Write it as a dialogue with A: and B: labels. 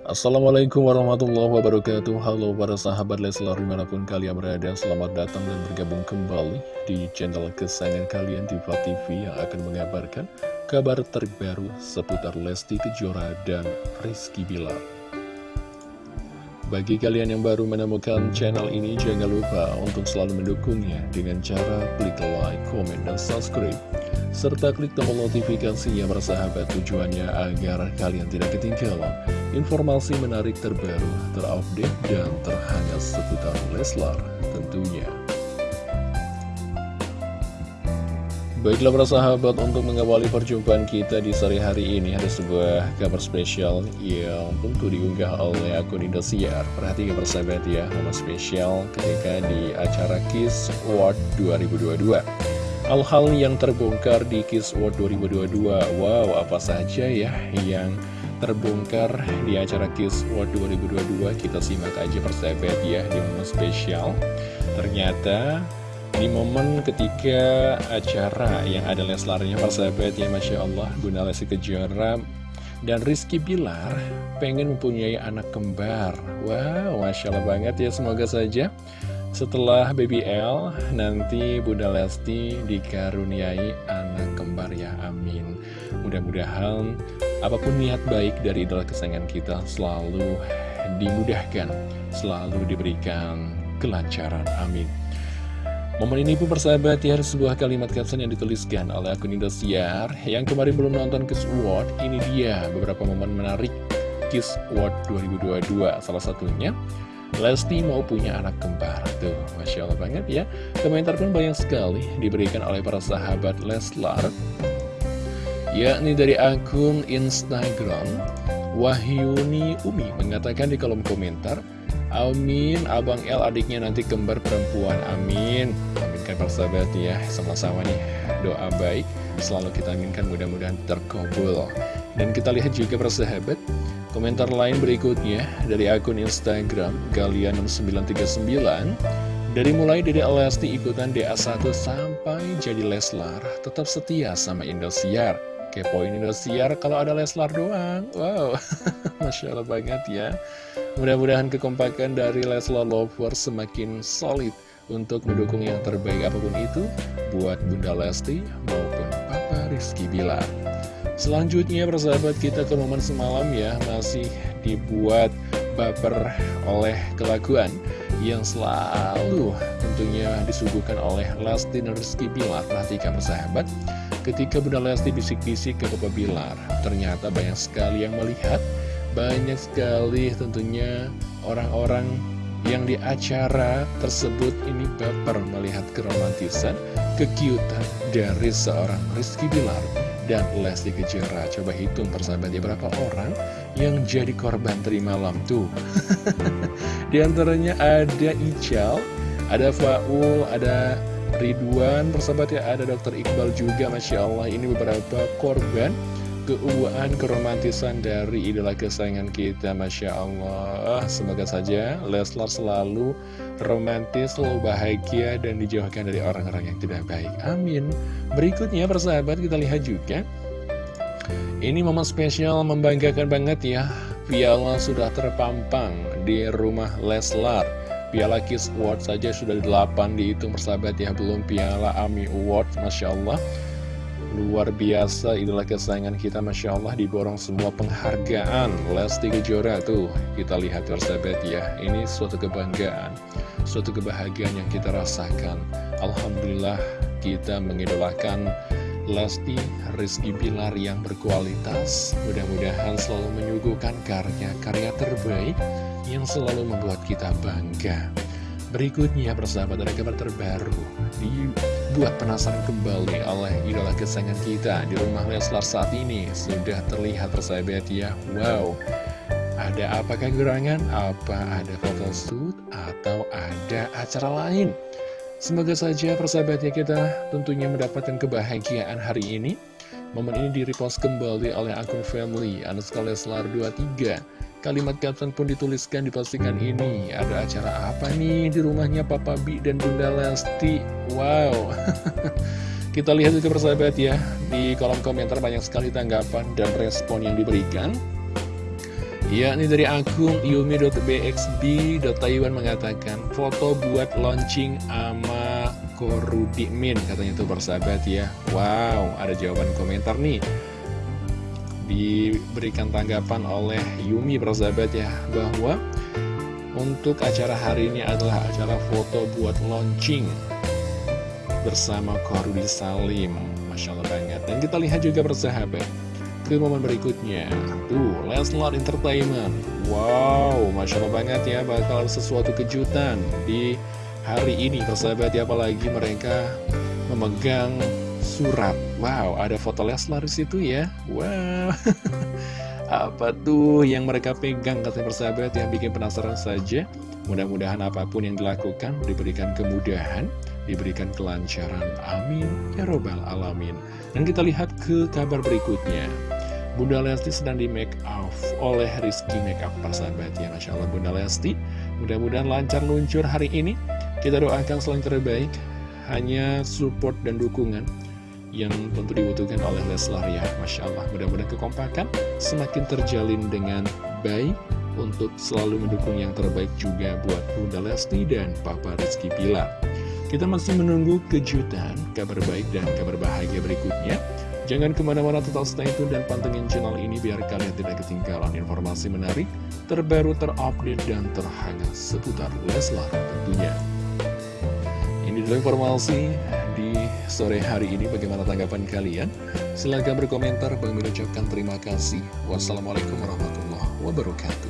A: Assalamualaikum warahmatullahi wabarakatuh. Halo para sahabat Leslar di mana pun kalian berada Selamat datang dan bergabung kembali di channel kesayangan kalian Diva TV Yang akan mengabarkan kabar terbaru seputar Lesti Kejora dan Rizky Bilar. Bagi kalian yang baru menemukan channel ini Jangan lupa untuk selalu mendukungnya Dengan cara klik like, komen, dan subscribe serta klik tombol notifikasinya bersahabat tujuannya agar kalian tidak ketinggalan informasi menarik terbaru, terupdate, dan terhangat seputar Leslar tentunya. Baiklah para sahabat, untuk mengawali perjumpaan kita di sore hari ini ada sebuah kabar spesial yang tentu diunggah oleh akun Indosiar. Perhatikan persahabat ya, momen spesial ketika di acara Kiss Award 2022. Hal-hal yang terbongkar di Kiss World 2022 Wow, apa saja ya yang terbongkar di acara Kiss World 2022 Kita simak aja persahabat ya di momen spesial. Ternyata di momen ketika acara yang ada Leslarnya persahabat ya Masya Allah Bunda Lesti Kejora dan Rizky Bilar pengen mempunyai anak kembar. Wow, Masya Allah banget ya semoga saja setelah Baby L, nanti Bunda Lesti dikaruniai anak kembar ya, amin. Mudah-mudahan apa pun niat baik dari idola kesayangan kita selalu dimudahkan, selalu diberikan kelancaran, amin. Momen ini pun persahabat ya sebuah kalimat caption yang dituliskan oleh akun Indosiar yang kemarin belum nonton Kiss Award. Ini dia beberapa momen menarik Kiss Award 2022. Salah satunya Lesti mau punya anak kembar Tuh, Masya Allah banget ya Komentar pun banyak sekali diberikan oleh para sahabat Leslar Yakni dari akun Instagram Wahyuni Umi mengatakan di kolom komentar Amin, Abang L adiknya nanti kembar perempuan, amin. Aminkan para sahabat ya, sama-sama nih. Doa baik Selalu kita aminkan mudah-mudahan terkabul. Dan kita lihat juga para sahabat Komentar lain berikutnya dari akun Instagram Galian6939. Dari mulai dari Lesti ikutan DA1 sampai jadi Leslar Tetap setia sama Indosiar Kepoin Indosiar kalau ada Leslar doang. Wow, Masya Allah banget ya. Mudah-mudahan kekompakan dari Leslar Lovers semakin solid Untuk mendukung yang terbaik apa pun itu Buat Bunda Lesti maupun Papa Rizky Bilar. Selanjutnya persahabat kita ke momen semalam ya. Masih dibuat baper oleh kelakuan Yang selalu tentunya disuguhkan oleh Lesti dan Rizky Bilar. Perhatikan persahabat Ketika Bunda Lesti bisik-bisik ke Papa Bilar Ternyata banyak sekali yang melihat Banyak sekali tentunya orang-orang yang di acara tersebut ini baper melihat keromantisan, kekiutan dari seorang Rizky Bilar dan Lesti Kejora. Coba hitung persahabatnya berapa orang yang jadi korban terima malam tuh. Di antaranya ada Ical, ada Faul, ada Ridwan, persahabatnya ada Dr. Iqbal juga, Masya Allah. Ini beberapa korban keuuan keromantisan dari idola kesayangan kita Masya Allah. Semoga saja Leslar selalu romantis, selalu bahagia dan dijauhkan dari orang-orang yang tidak baik. Amin. Berikutnya persahabat kita lihat juga. Ini momen spesial membanggakan banget ya. Piala sudah terpampang di rumah Leslar Piala Kiss Award saja sudah 8 dihitung persahabat ya. Belum Piala AMI Award Masya Allah. Luar biasa idola kesayangan kita Masya Allah diborong semua penghargaan. Lesti Kejora tuh kita lihat persahabat ya. Ini suatu kebanggaan Suatu kebahagiaan yang kita rasakan. Alhamdulillah kita mengidolakan Lesti Rizky Bilar yang berkualitas. Mudah-mudahan selalu menyuguhkan karya-karya terbaik Yang selalu membuat kita bangga. Berikutnya persahabat ada kabar terbaru. Dibuat penasaran kembali oleh idola kesayangan kita Di rumah Leslar saat ini. Sudah terlihat persahabat ya. Wow. Ada apakah gerangan? Apa ada foto shoot? Atau ada acara lain? Semoga saja persahabatnya kita tentunya mendapatkan kebahagiaan hari ini. Momen ini direpost kembali oleh akun family Anuska Leslar 23 Kalimat caption pun dituliskan di postingan ini Ada acara apa nih di rumahnya Papa Bi dan Bunda Lesti Wow Kita lihat juga persahabat ya Di kolom komentar banyak sekali tanggapan dan respon yang diberikan Ya, ini dari akun yumi.bxb.taiwan mengatakan foto buat launching ama Korudimin katanya tuh persahabat ya. Wow, ada jawaban komentar nih. Diberikan tanggapan oleh Yumi persahabat ya bahwa untuk acara hari ini adalah acara foto buat launching bersama Korudi Salim. Masya Allah banget. Dan kita lihat juga persahabat ke momen berikutnya Tuh, Leslar Entertainment Wow, Masya Allah banget ya Bakal sesuatu kejutan di hari ini Persahabat ya, apalagi mereka memegang surat Wow, ada foto Leslar di situ ya? Wow. Apa tuh yang mereka pegang katanya persahabat yang bikin penasaran saja? Mudah-mudahan apa pun yang dilakukan diberikan kemudahan Diberikan kelancaran. Amin. Ya Robbal Alamin. Dan kita lihat ke kabar berikutnya. Bunda Lesti sedang di make up oleh Rizky Makeup persahabat ya. Masya Allah Bunda Lesti. Mudah-mudahan lancar luncur hari ini. Kita doakan selain terbaik hanya support dan dukungan yang tentu dibutuhkan oleh Leslar ya Masya Allah. Mudah-mudahan kekompakan semakin terjalin dengan baik untuk selalu mendukung yang terbaik juga buat Bunda Lesti dan Papa Rizky Pilar kita masih menunggu kejutan, kabar baik dan kabar bahagia berikutnya. Jangan ke mana-mana tetap stay tune dan pantengin channel ini biar kalian tidak ketinggalan informasi menarik, terbaru, terupdate, dan terhangat seputar Leslar tentunya. Ini dulu informasi sore hari ini. Bagaimana tanggapan kalian? Silahkan berkomentar. Bang ucapkan terima kasih. Wassalamualaikum warahmatullahi wabarakatuh.